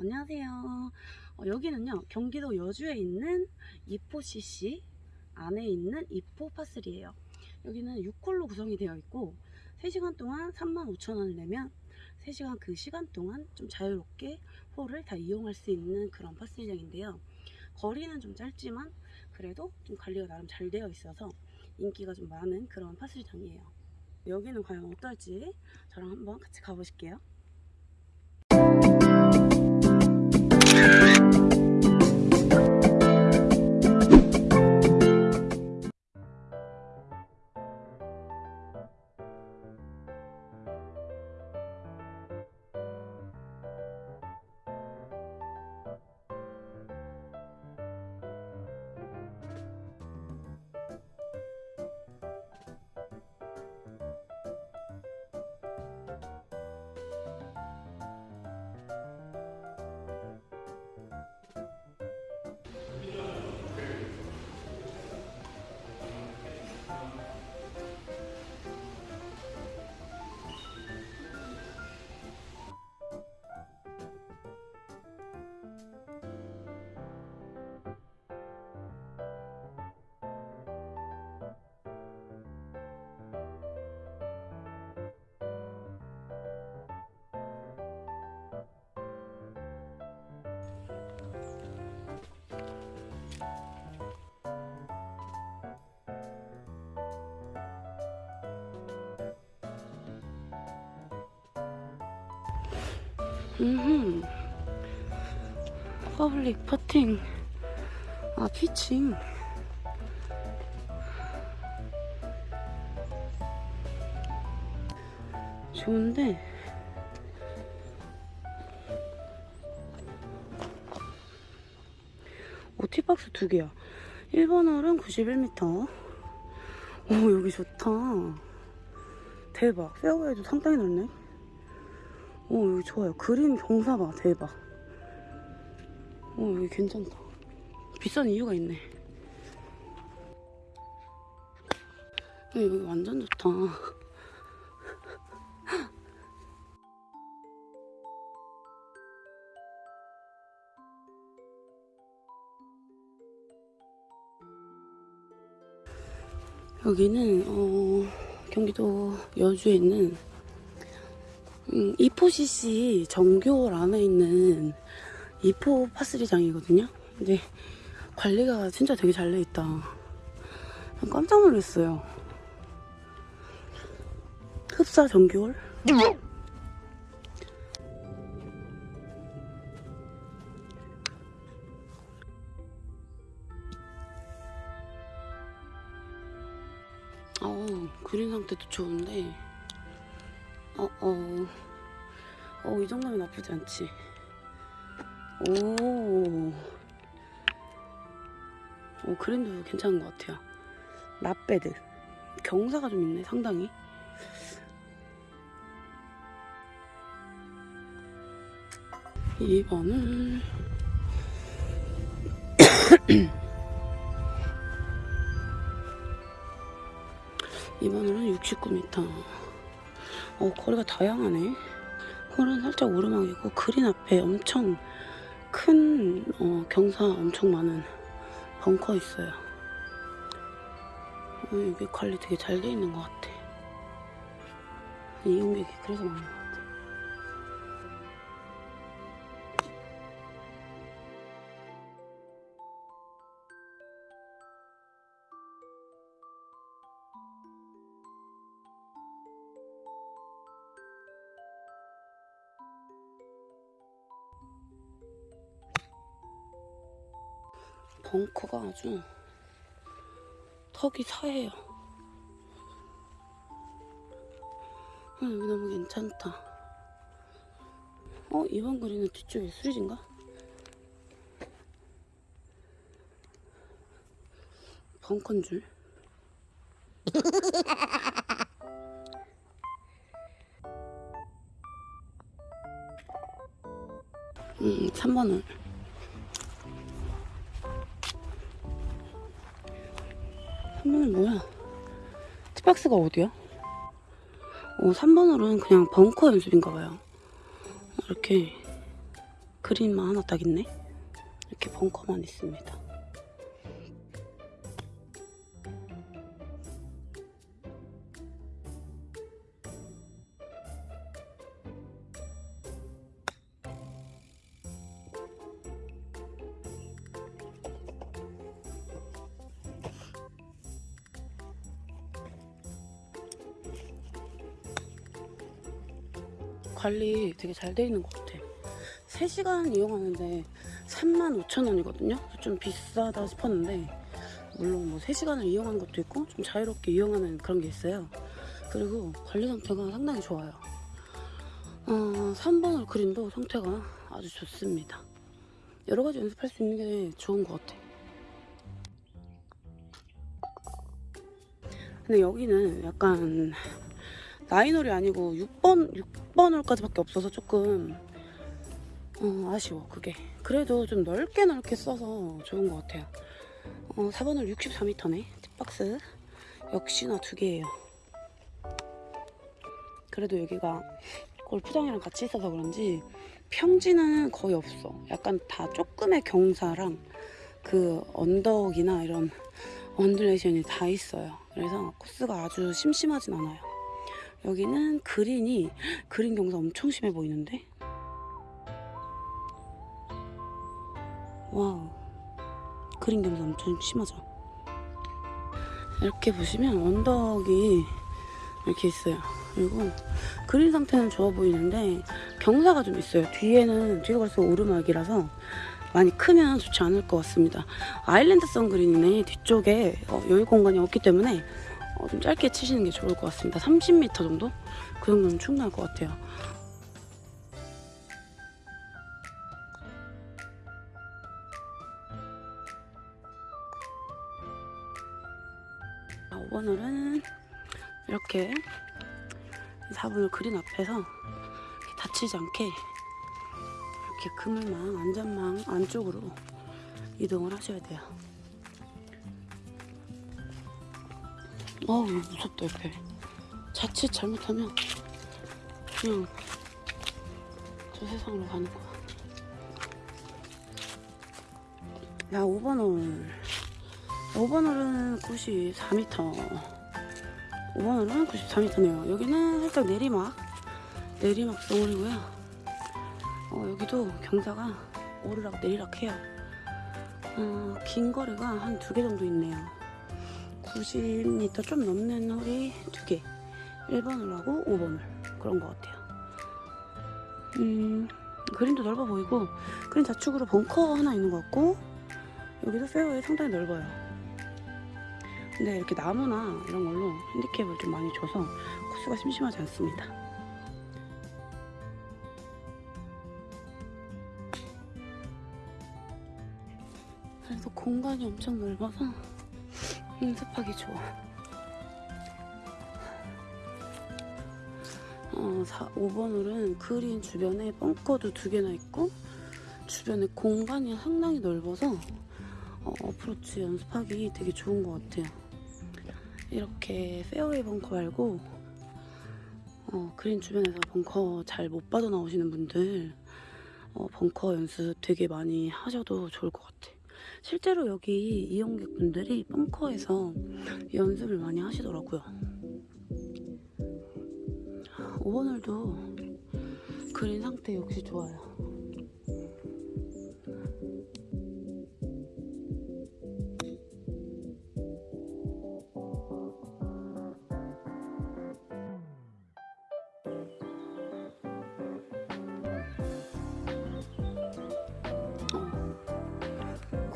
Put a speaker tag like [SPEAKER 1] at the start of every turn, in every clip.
[SPEAKER 1] 안녕하세요. 어, 여기는요, 경기도 여주에 있는 이포CC 안에 있는 이포 파슬이에요. 여기는 6홀로 구성이 되어 있고, 3시간 동안 35,000원을 내면 3시간 그 시간 동안 좀 자유롭게 홀을 다 이용할 수 있는 그런 파슬장인데요. 거리는 좀 짧지만, 그래도 좀 관리가 나름 잘 되어 있어서 인기가 좀 많은 그런 파슬장이에요. 여기는 과연 어떨지 저랑 한번 같이 가보실게요. 음, 퍼블릭 퍼팅, 아 피칭. 좋은데 오티박스 두 개야. 1번 홀은 91m. 오 여기 좋다. 대박. 페어웨이도 상당히 넓네. 오 여기 좋아요. 그림 경사 봐. 대박. 오 여기 괜찮다. 비싼 이유가 있네. 야, 여기 완전 좋다. 여기는 어, 경기도 여주에 있는 음, 이포CC 정교월 안에 있는 이포 파스리장이거든요. 근데 관리가 진짜 되게 잘 돼 있다. 깜짝 놀랐어요. 흡사 정교월? 어, 그린 상태도 좋은데 어, 어. 어, 이 정도면 나쁘지 않지. 오. 오, 그림도 괜찮은 것 같아요. 납배드. 경사가 좀 있네, 상당히. 이번은 이번은 69m. 어, 거리가 다양하네. 홀은 살짝 오르막이고 그린 앞에 엄청 큰 어, 경사 엄청 많은 벙커 있어요. 어, 여기 관리 되게 잘 돼 있는 것 같아. 이용객이 그래서 많은 벙커가 아주 턱이 사해요. 아, 여기 너무 괜찮다. 어, 이번 그림은 뒤쪽에 수리진가? 벙커인 줄. 음, 3번을. 3번은 뭐야? 티박스가 어디야? 어, 3번으로는 그냥 벙커 연습인가봐요. 이렇게 그린만 하나 딱 있네. 이렇게 벙커만 있습니다. 관리 되게 잘 돼 있는 것 같아. 3시간 이용하는데 35,000원이거든요. 좀 비싸다 싶었는데 물론 뭐 3시간을 이용하는 것도 있고 좀 자유롭게 이용하는 그런 게 있어요. 그리고 관리 상태가 상당히 좋아요. 어, 3번홀 그린도 상태가 아주 좋습니다. 여러 가지 연습할 수 있는 게 좋은 것 같아. 근데 여기는 약간 나인홀이 아니고 6번, 6 번 홀까지밖에 없어서 조금 어, 아쉬워 그게. 그래도 좀 넓게 넓게 써서 좋은 것 같아요. 어, 4번홀 64m네 팁박스. 역시나 두 개예요. 그래도 여기가 골프장이랑 같이 있어서 그런지 평지는 거의 없어. 약간 다 조금의 경사랑 그 언덕이나 이런 undulation이 다 있어요. 그래서 코스가 아주 심심하진 않아요 여기는 그린이 그린 경사 엄청 심해 보이는데? wow. 그린 경사 엄청 심하죠? 이렇게 보시면 언덕이 이렇게 있어요. 그리고 그린 상태는 좋아 보이는데 경사가 좀 있어요. 뒤에는 뒤가 갈수록 오르막이라서 많이 크면 좋지 않을 것 같습니다. 아일랜드성 그린이네. 뒤쪽에 어, 여유 공간이 없기 때문에 어, 좀 짧게 치시는 게 좋을 것 같습니다. 30m 정도? 그 정도면 충분할 것 같아요. 자, 5번홀은 이렇게 4번홀 그린 앞에서 다치지 않게 이렇게 그물망, 안전망 안쪽으로 이동을 하셔야 돼요. 어우 무섭다 옆에. 자칫 잘못하면 그냥 저 세상으로 가는 거야. 야 5번 홀 5번 홀은 94m 5번 홀은 94m네요. 여기는 살짝 내리막 내리막 덩어리고요. 어, 여기도 경사가 오르락 내리락 해요. 어, 긴 거리가 한 두 개 정도 있네요 90m 좀 넘는 홀이 두 개. 1번을 하고 5번을. 그런 것 같아요. 음, 그림도 넓어 보이고, 그림 좌측으로 벙커 하나 있는 것 같고, 여기도 페어웨이 상당히 넓어요. 근데 이렇게 나무나 이런 걸로 핸디캡을 좀 많이 줘서 코스가 심심하지 않습니다. 그래서 공간이 엄청 넓어서 연습하기 좋아. 어, 4, 5번 홀은 그린 주변에 벙커도 두 개나 있고 주변에 공간이 상당히 넓어서 어, 어프로치 연습하기 되게 좋은 것 같아요. 이렇게 페어웨이 벙커 말고 어, 그린 주변에서 벙커 잘 못 빠져나오시는 분들 어, 벙커 연습 되게 많이 하셔도 좋을 것 같아. 실제로 여기 이용객분들이 벙커에서 연습을 많이 하시더라고요. 5번홀도 그린 상태 역시 좋아요.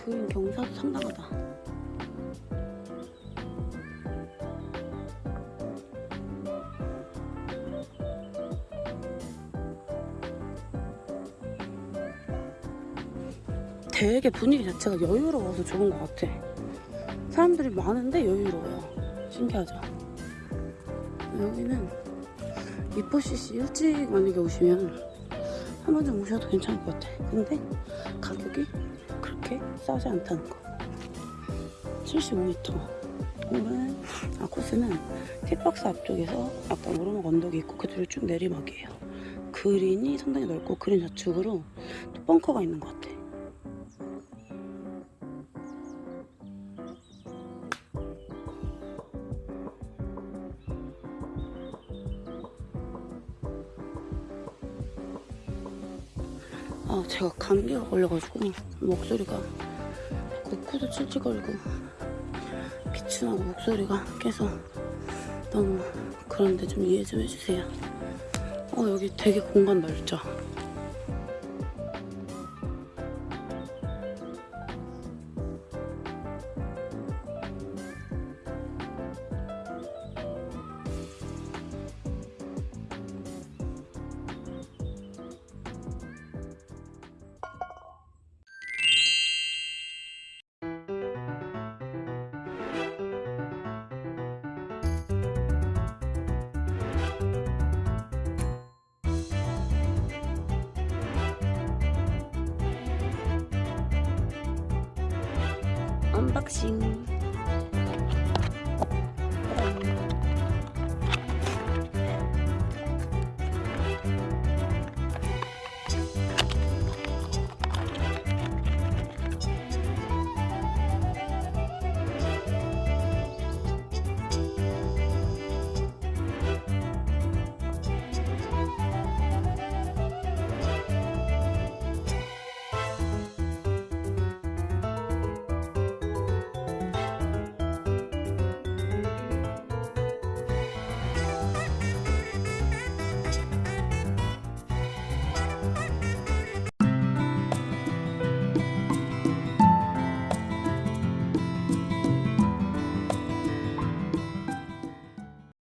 [SPEAKER 1] 그린 경사도 상당하다. 되게 분위기 자체가 여유로워서 좋은 것 같아. 사람들이 많은데 여유로워요. 신기하죠? 여기는 이포CC 일찍 만약에 오시면 한 번쯤 오셔도 괜찮을 것 같아. 근데 가격이 그렇게 싸지 않다는 거. 75m. 오른 아 코스는 팁박스 앞쪽에서 약간 오르막 언덕이 있고 그 뒤로 쭉 내리막이에요. 그린이 상당히 넓고 그린 좌측으로 또 벙커가 있는 것 같아. 아, 제가 감기가 걸려가지고 목소리가 자꾸 코도 찔찔거리고 기침하고 목소리가 깨서 너무 그런데 좀 이해 좀 해주세요. 어, 여기 되게 공간 넓죠? 언박싱